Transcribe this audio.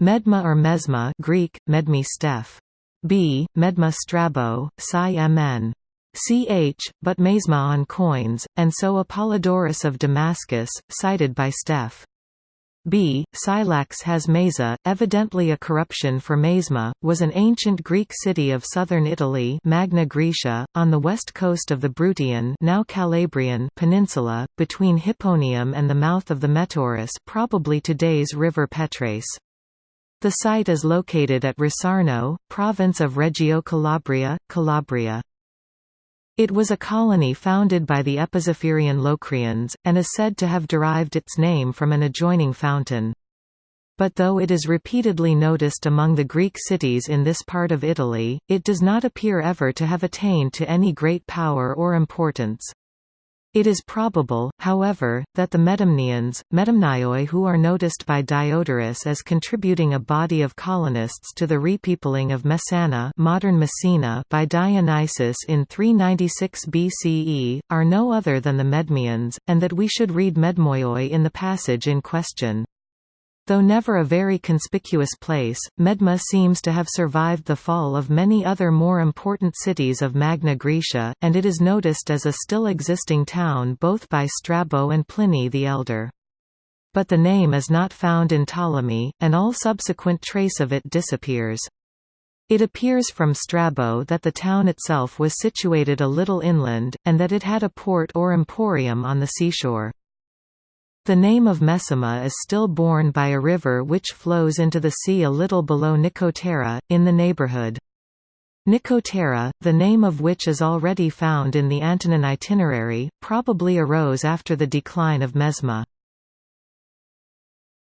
Medma or Mesma Greek, Medmi Steph. b. Medma Strabo, Psi Mn. Ch, but Mesma on coins, and so Apollodorus of Damascus, cited by Steph. B. Scylax has Mesa, evidently a corruption for Mesma, was an ancient Greek city of southern Italy Magna Graecia, on the west coast of the Bruttian now Calabrian peninsula, between Hipponium and the mouth of the Metaurus probably today's river Petrace. The site is located at Rosarno, province of Reggio Calabria, Calabria. It was a colony founded by the Epizephyrian Locrians, and is said to have derived its name from an adjoining fountain. But though it is repeatedly noticed among the Greek cities in this part of Italy, it does not appear ever to have attained to any great power or importance. It is probable, however, that the Medamnians, Medamnioi who are noticed by Diodorus as contributing a body of colonists to the repeopling of Messana modern Messina by Dionysius in 396 BCE, are no other than the Medmians, and that we should read Medmoioi in the passage in question. Though never a very conspicuous place, Medma seems to have survived the fall of many other more important cities of Magna Graecia, and it is noticed as a still existing town both by Strabo and Pliny the Elder. But the name is not found in Ptolemy, and all subsequent trace of it disappears. It appears from Strabo that the town itself was situated a little inland, and that it had a port or emporium on the seashore. The name of Mesima is still borne by a river which flows into the sea a little below Nicotera, in the neighborhood. Nicotera, the name of which is already found in the Antonine itinerary, probably arose after the decline of Mesma.